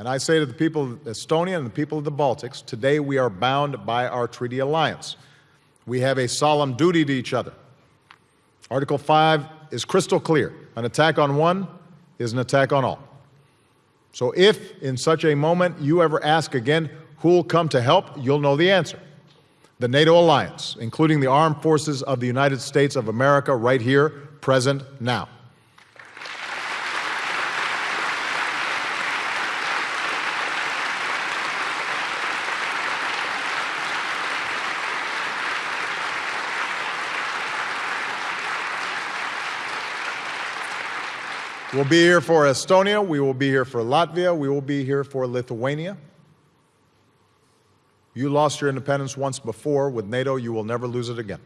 And I say to the people of Estonia and the people of the Baltics, today we are bound by our treaty alliance. We have a solemn duty to each other. Article 5 is crystal clear. An attack on one is an attack on all. So if in such a moment you ever ask again, who will come to help, you'll know the answer. The NATO alliance, including the armed forces of the United States of America right here, present now. We'll be here for Estonia. We will be here for Latvia. We will be here for Lithuania. You lost your independence once before. With NATO, you will never lose it again.